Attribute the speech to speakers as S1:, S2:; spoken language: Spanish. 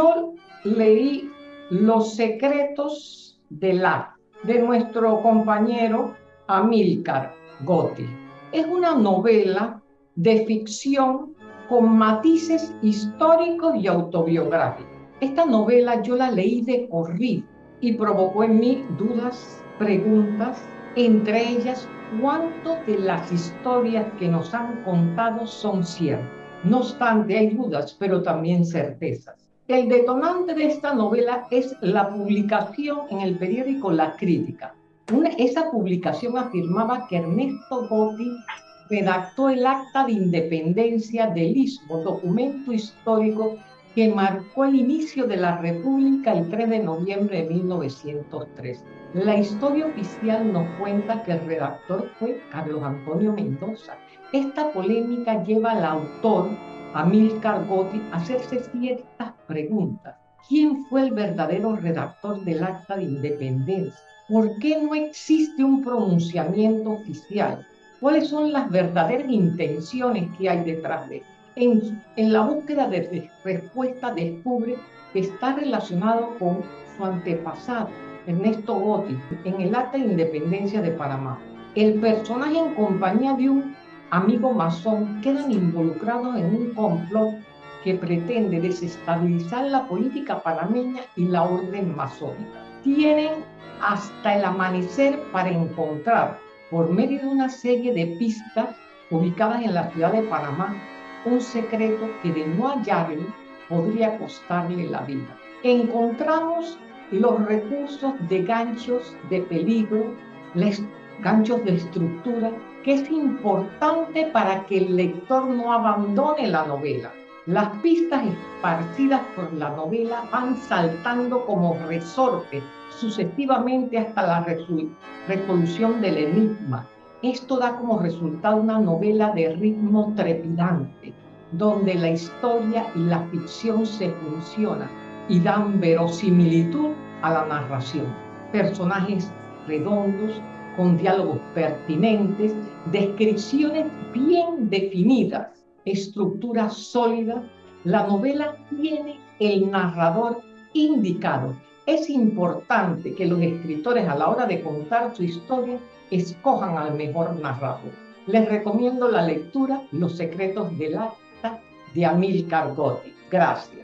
S1: Yo leí Los secretos del la de nuestro compañero Amílcar Gotti. Es una novela de ficción con matices históricos y autobiográficos. Esta novela yo la leí de corrido y provocó en mí dudas, preguntas, entre ellas cuánto de las historias que nos han contado son ciertas. No obstante, hay dudas, pero también certezas. El detonante de esta novela es la publicación en el periódico La Crítica. esa publicación afirmaba que Ernesto Gotti redactó el Acta de Independencia del Istmo, documento histórico que marcó el inicio de la República el 3 de noviembre de 1903. La historia oficial nos cuenta que el redactor fue Carlos Antonio Mendoza. Esta polémica lleva al autor, Amílcar Gotti, hacerse ciertas preguntas. ¿Quién fue el verdadero redactor del Acta de Independencia? ¿Por qué no existe un pronunciamiento oficial? ¿Cuáles son las verdaderas intenciones que hay detrás de esto? En, la búsqueda de respuesta descubre que está relacionado con su antepasado, Ernesto Gotti, en el Acta de Independencia de Panamá. El personaje en compañía de un amigo masón quedan involucrados en un complot que pretende desestabilizar la política panameña y la orden masónica. Tienen hasta el amanecer para encontrar, por medio de una serie de pistas ubicadas en la ciudad de Panamá, un secreto que de no hallarlo podría costarle la vida. Encontramos los recursos de ganchos de peligro, ganchos de estructura, que es importante para que el lector no abandone la novela. Las pistas esparcidas por la novela van saltando como resortes sucesivamente hasta la resolución del enigma, esto da como resultado una novela de ritmo trepidante, donde la historia y la ficción se funcionan y dan verosimilitud a la narración. Personajes redondos, con diálogos pertinentes, descripciones bien definidas, estructura sólida. La novela tiene el narrador indicado. Es importante que los escritores a la hora de contar su historia escojan al mejor narrador. Les recomiendo la lectura Los secretos del acta de Amílcar Gotti. Gracias.